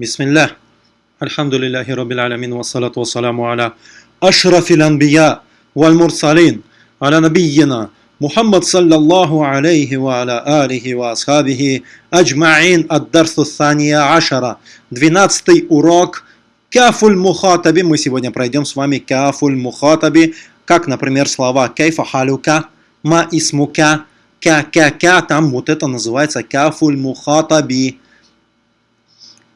بسم الله الحمد لله رب العالمين والصلاة والسلام على أشرف الأنبياء والمرسلين على نبينا محمد صلى الله عليه وعلى آله وأصحابه أجمعين الدرس الثاني عشر 12 урок Кафуль мухатаби. Мы сегодня пройдем с вами кафуль мухатаби, как, например, слова кайфа халюка, ма исмука, ка ка ка там вот это называется кафуль мухатаби.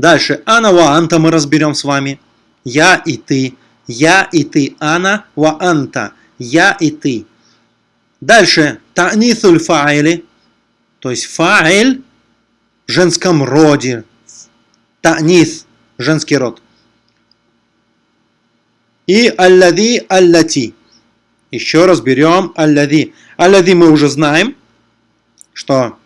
Дальше, ана ва анта мы разберем с вами. Я и ты. Я и ты. Ана ва анта. Я и ты. Дальше, та'нисуль фа'или. То есть фа'иль в женском роде. Та'нис, женский род. И аллади аллати. Еще раз берем аллади. Аллади мы уже знаем, что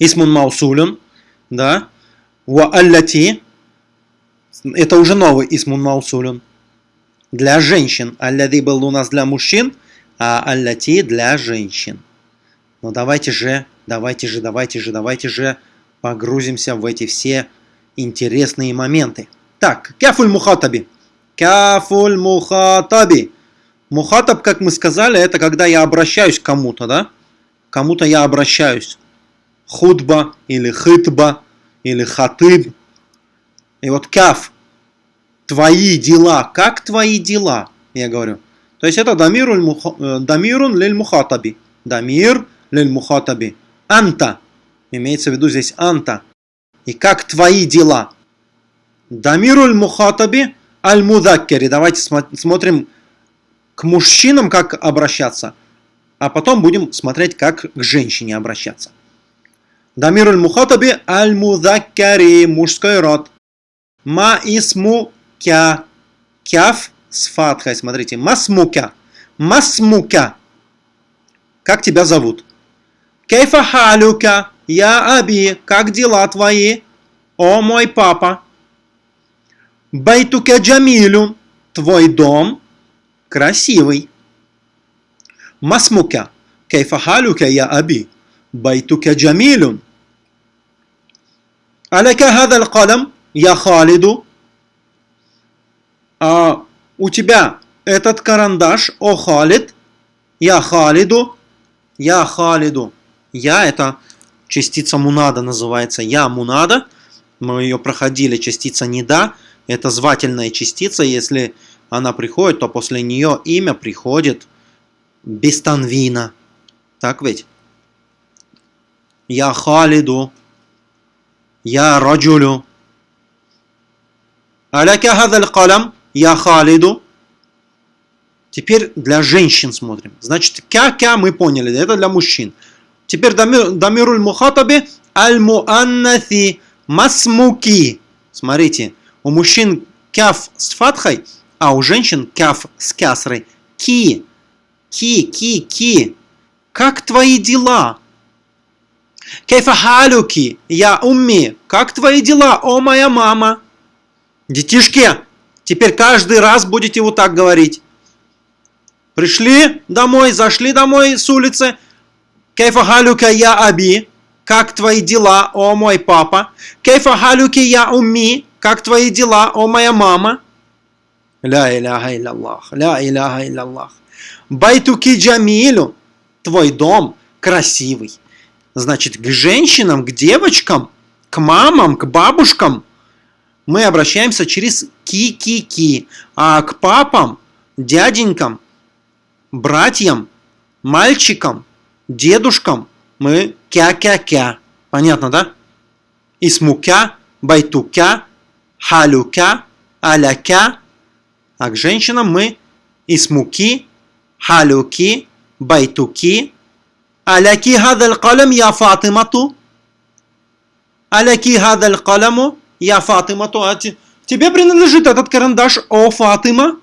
исмун маусулюн, да, Ва аллати. Это уже новый исмун маусулюн. Для женщин. Аллади был у нас для мужчин, а аллати для женщин. Но давайте же, давайте же, давайте же, давайте же погрузимся в эти все интересные моменты. Так, кафуль мухатаби. Кафуль мухатаби. Мухатаб, как мы сказали, это когда я обращаюсь к кому-то, да? Кому-то я обращаюсь. Худба или хитба или хатыб. И вот каф, твои дела, как твои дела, я говорю. То есть это э, дамирун лиль мухатаби. Дамир лиль мухатаби. Анта. Имеется в виду здесь анта. И как твои дела. Дамируль мухатаби аль мудаккери. Давайте смотрим к мужчинам, как обращаться. А потом будем смотреть, как к женщине обращаться. Дамир аль-Мухатаби аль-Мудаккари, мужской род. Ма исму кя. Кяф с фатхой, смотрите. Масмука. Масмука. Как тебя зовут? Кейфа халюка. Я аби. Как дела твои? О мой папа. Байтука джамилю. Твой дом красивый. Масмука. Кейфа халюка я аби. بيتك جميل ألك هذا القلم يا خالد а, у тебя этот карандаш, о Халид, я Халиду, я Халиду. Я это частица мунада называется, я мунада. Мы ее проходили, частица неда. Это звательная частица, если она приходит, то после нее имя приходит без танвина. Так ведь? Я Халиду. Я Раджулю. Аляка хадаль калам. Я Халиду. Теперь для женщин смотрим. Значит, кя-кя мы поняли, это для мужчин. Теперь дамируль мухатаби аль муаннаси масмуки. Смотрите, у мужчин кяф с фатхой, а у женщин кяф с кясрой. Ки, ки, ки, ки. Как твои дела? Кейфа халюки, я умми, как твои дела, о моя мама? Детишки, теперь каждый раз будете вот так говорить. Пришли домой, зашли домой с улицы. Кейфа халюка я аби, как твои дела, о мой папа? Кейфа халюки я умми, как твои дела, о моя мама? Ля иляха илляллах, ля иляха илляллах. Байтуки джамилю, твой дом красивый. Значит, к женщинам, к девочкам, к мамам, к бабушкам мы обращаемся через ки-ки-ки. А к папам, дяденькам, братьям, мальчикам, дедушкам мы кя-кя-кя. Понятно, да? Исмукя, байтукя, халюкя, аляка. А к женщинам мы исмуки, халюки, байтуки, Аляки хадаль калам я Фатимату. Аляки хадаль каламу я Фатимату. Тебе принадлежит этот карандаш, о Фатима.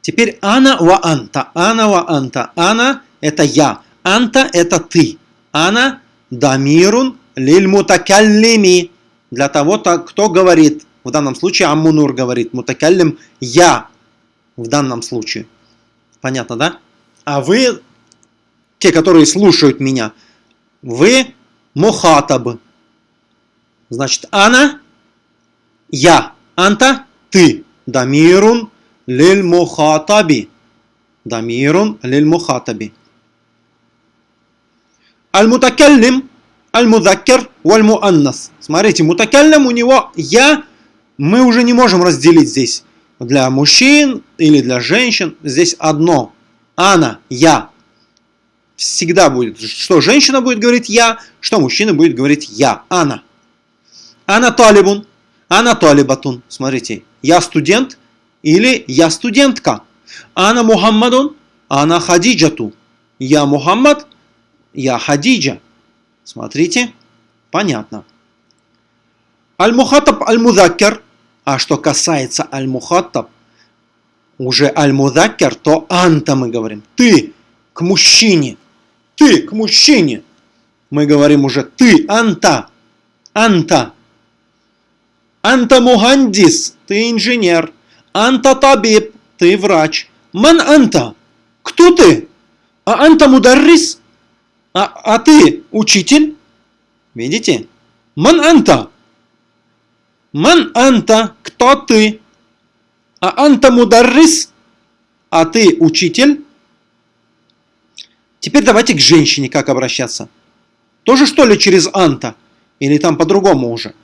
Теперь ана ва анта. Ана ва анта. Ана это я. Анта это ты. Ана дамирун лиль мутакаллими. Для того, кто говорит. В данном случае Аммунур говорит. Мутакаллим я. В данном случае. Понятно, да? А вы, те, которые слушают меня, вы мухатаб. Значит, ана – я, анта – ты. Дамирун лиль мухатаби. Дамирун лиль мухатаби. Аль-мутакаллим, аль-мудаккер, валь-муаннас. Смотрите, мутакаллим у него я, мы уже не можем разделить здесь для мужчин или для женщин. Здесь одно. Ана, я. Всегда будет, что женщина будет говорить я, что мужчина будет говорить я, ана. Ана талибун, ана талибатун. Смотрите, я студент или я студентка. Ана Мухаммадун, ана Хадиджату. Я Мухаммад, я Хадиджа. Смотрите, понятно. Аль-Мухатаб Аль-Мудаккер. А что касается Аль-Мухатаб, уже Аль-Мудаккер, то Анта мы говорим. Ты к мужчине. Ты к мужчине. Мы говорим уже ты, Анта. Анта. Анта Мухандис. Ты инженер. Анта Табиб. Ты врач. Ман Анта. Кто ты? А Анта Мударрис? А, а ты учитель? Видите? Ман Анта. Ман Анта. Кто ты? А Анта Мударрис? А ты учитель? Теперь давайте к женщине как обращаться. Тоже что ли через Анта? Или там по-другому уже?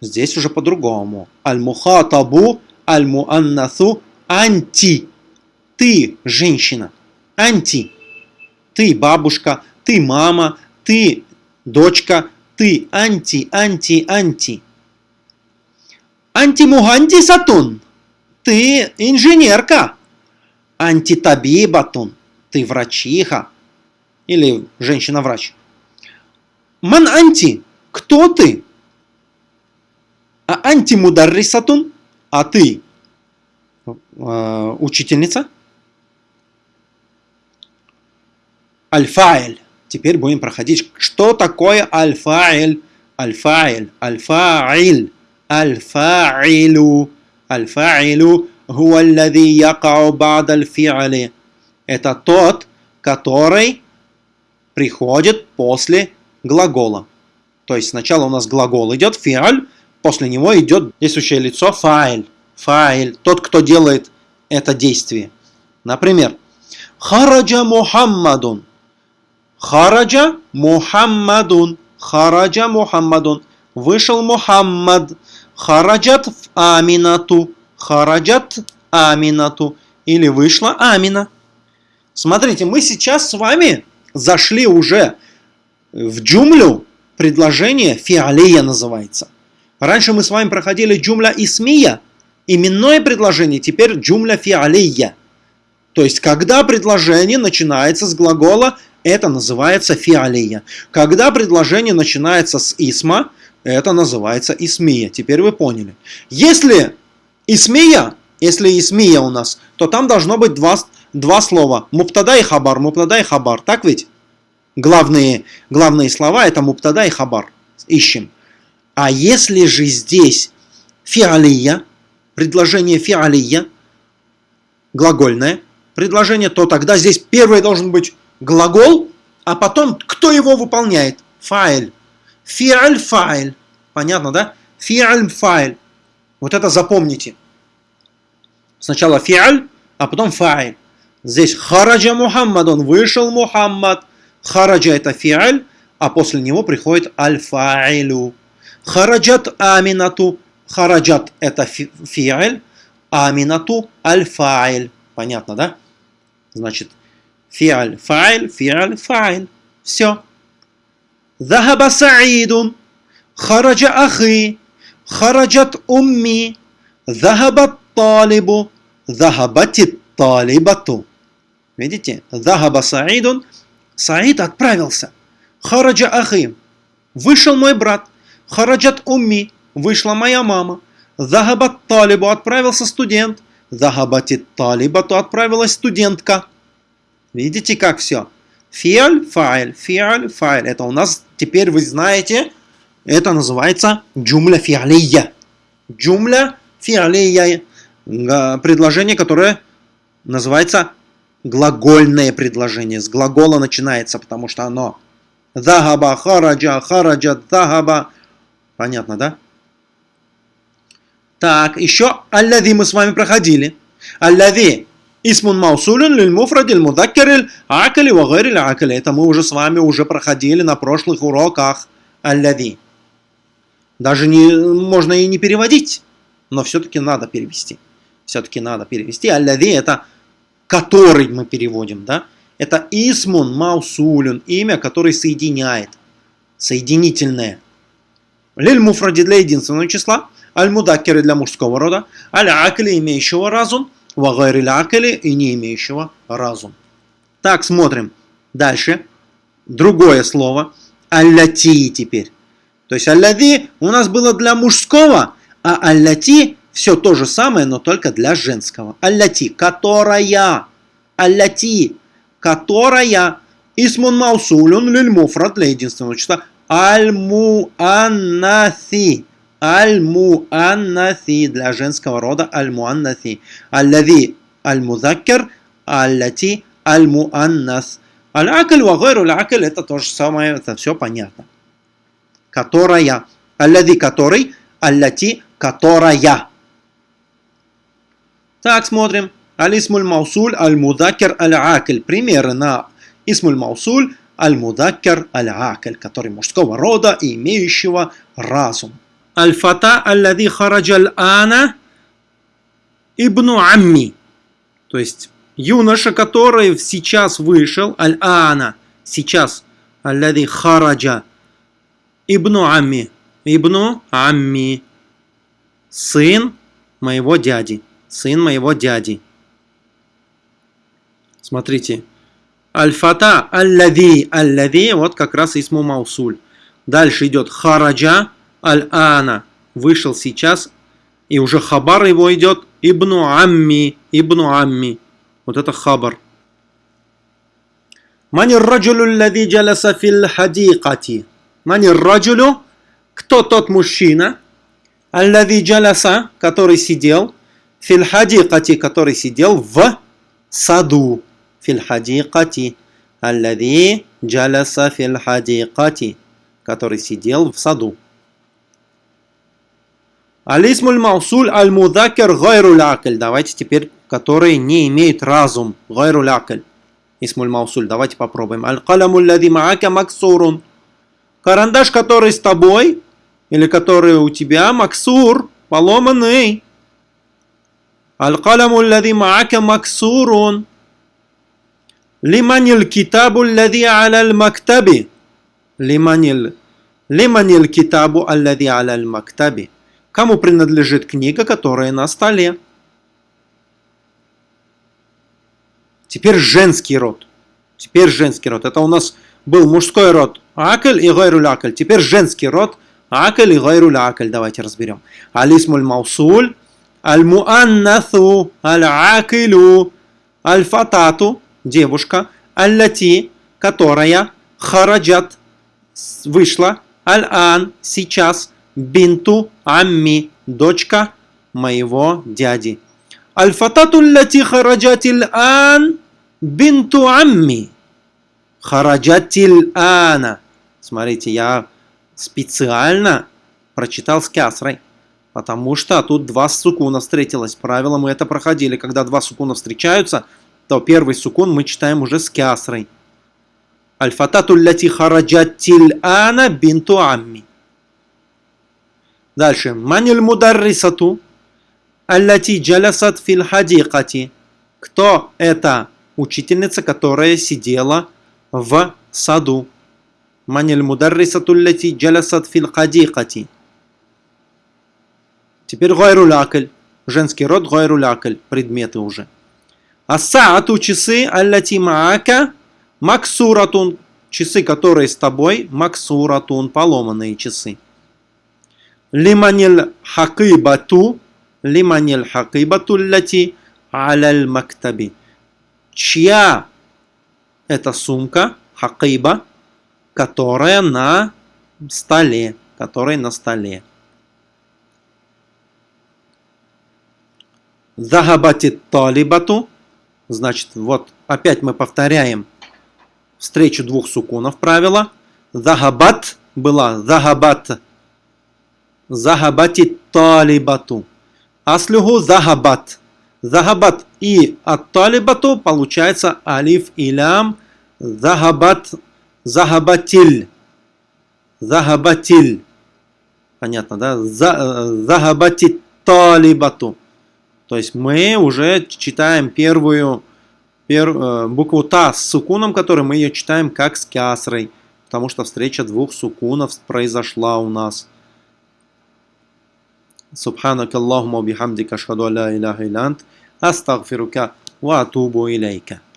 Здесь уже по-другому. Аль-мухатабу, аль-муаннасу, анти. Ты, женщина. Анти. Ты, бабушка. Ты, мама. Ты, дочка. Ты, анти, анти, анти. Антимугандисатун. Ты инженерка. Антитабибатун. Ты врачиха. Или женщина-врач. Ман анти. Кто ты? А антимударрисатун? А ты э, учительница? Альфаэль. Теперь будем проходить, что такое альфаэль. Альфаэль. Альфаэль. Альфаилу. Альфаилу хуа аллади якау бад аль Это тот, который приходит после глагола. То есть сначала у нас глагол идет, фиаль, после него идет действующее лицо фаиль. Фаиль, тот, кто делает это действие. Например, Хараджа Мухаммадун. Хараджа Мухаммадун. Хараджа Мухаммадун. Вышел Мухаммад. Хараджат в Аминату. Хараджат Аминату. Или вышла Амина. Смотрите, мы сейчас с вами зашли уже в джумлю. Предложение фиалия называется. Раньше мы с вами проходили джумля исмия. Именное предложение, теперь джумля фиалия. То есть, когда предложение начинается с глагола, это называется фиалия. Когда предложение начинается с исма, это называется исмия. Теперь вы поняли. Если исмия, если исмия у нас, то там должно быть два, два слова. Муптада и хабар, муптада и хабар. Так ведь? Главные, главные слова это муптада и хабар. Ищем. А если же здесь фиалия, предложение фиалия, глагольное предложение, то тогда здесь первый должен быть глагол, а потом кто его выполняет? Файль. Фиаль файль. Понятно, да? Фиаль файл. Вот это запомните. Сначала фиаль, а потом файл. Здесь хараджа Мухаммад, он вышел Мухаммад. Хараджа это фиаль, а после него приходит аль-фаилю. Хараджат аминату. Хараджат это фиаль, аминату аль-фаиль. Понятно, да? Значит, фиаль, файл, фиаль, файл. Все. Захаба Саидун. Хараджа ахи, хараджат умми, захабат талибу, захабатит талибату. Видите? Захаба Саидун. Саид отправился. Хараджа ахи. Вышел мой брат. Хараджат умми. Вышла моя мама. Захабат талибу. Отправился студент. Захабатит талибату. Отправилась студентка. Видите, как все? Фиаль, файл, фиаль, файл. Это у нас теперь вы знаете это называется джумля фиалия. Джумля фиалия. Предложение, которое называется глагольное предложение. С глагола начинается, потому что оно Захаба, хараджа, хараджа, захаба. Понятно, да? Так, еще аллади мы с вами проходили. Аллади Исмун маусулюн лиль муфрадиль мудаккериль акали вагайриль акали. Это мы уже с вами уже проходили на прошлых уроках. Аллади. Даже не, можно и не переводить, но все-таки надо перевести. Все-таки надо перевести. Аллади это который мы переводим, да? Это исмун маусулюн, имя, которое соединяет. Соединительное. Лиль муфради для единственного числа. Аль мудаккеры для мужского рода. Аль акали имеющего разум вагайриль акали и не имеющего разум. Так, смотрим. Дальше. Другое слово. Аллати теперь. То есть аллади у нас было для мужского, а аллати все то же самое, но только для женского. Аллати, которая. Аллати, которая. Исмун маусулюн лиль муфрат для единственного числа. Аль-муаннаси. Аль-муаннаси для женского рода аль-муаннаси. Аллади аль-музаккер, аллати аль-муаннас. Аль-акль вагайру аль-акль это то же самое, это все понятно. Которая. Аллади который, аллати которая. Так, смотрим. Алисмуль маусуль аль-мудакер аль-акль. Примеры на исмуль маусуль аль-мудакер аль-акль, который мужского рода и имеющего разум. Аль-фата аллади хараджаль ана ибну амми. То есть юноша, который сейчас вышел, аль-ана, сейчас, аллади хараджа ибну амми, ибну амми, сын моего дяди, сын моего дяди. Смотрите, аль-фата аллади, аллади, вот как раз исму маусуль. Дальше идет хараджа, аль-ана, вышел сейчас, и уже хабар его идет, ибну амми, ибну амми. Вот это хабар. Мани раджулю лади джаласа фил хадикати. Мани раджулю, кто тот мужчина, аллади джаласа, который сидел, фил хадикати, который сидел в саду. Фил хадикати. Аллади джаласа фил хадикати, который сидел в саду. Алисмуль маусуль аль мудакер гайруль. Давайте теперь, который не имеет разум. Гайруль акль. Исмуль маусуль. Давайте попробуем. Аль калямуль лади маака максурун. Карандаш, который с тобой, или который у тебя, максур, поломанный. Аль калямуль лади маака максурун. Лиманил китабу лади аля мактаби. Лиманил. Лиманил китабу аллади аля мактаби. Кому принадлежит книга, которая на столе? Теперь женский род. Теперь женский род. Это у нас был мужской род Акль и Гайруль Акль. Теперь женский род Акль и Гайруль Акль. Давайте разберем. Алисмуль Маусуль, Аль-Муаннасу, Аль-Акилю, Аль-Фатату, девушка, Аль-Лати, которая, Хараджат, вышла, Аль-Ан, сейчас, бинту амми, дочка моего дяди. Аль-фатату лати хараджатил ан бинту амми. Хараджатил ана. Смотрите, я специально прочитал с кясрой. Потому что тут два сукуна встретилось. Правило мы это проходили. Когда два сукуна встречаются, то первый сукун мы читаем уже с кясрой. Аль-фатату лати хараджатил ана бинту амми. Дальше. Маниль мударрисату аллати джалясат фил хадикати. Кто это учительница, которая сидела в саду? Маниль мударрисату аллати джалясат фил хадикати. Теперь гайрулакль. Женский род гайрулакль. Предметы уже. Асаату часы аллати маака максуратун. Часы, которые с тобой, максуратун, поломанные часы. Лиманил хакибату, лиманил хакибату лати аляль мактаби. Чья это сумка, хакиба, которая на столе, которая на столе. Захабатит талибату, значит, вот опять мы повторяем встречу двух сукунов правила. Захабат была захабат Захабати талибату. Аслюху захабат. Захабат и от талибату получается алиф и лям. Захабат, захабатиль. Захабатиль. Понятно, да? Захабати талибату. То есть мы уже читаем первую пер, э, букву Та с сукуном, которую мы ее читаем как с кясрой. Потому что встреча двух сукунов произошла у нас. سبحانك اللهم وبحمدك أشهد أن لا إله إلا أنت أستغفرك وأتوب إليك.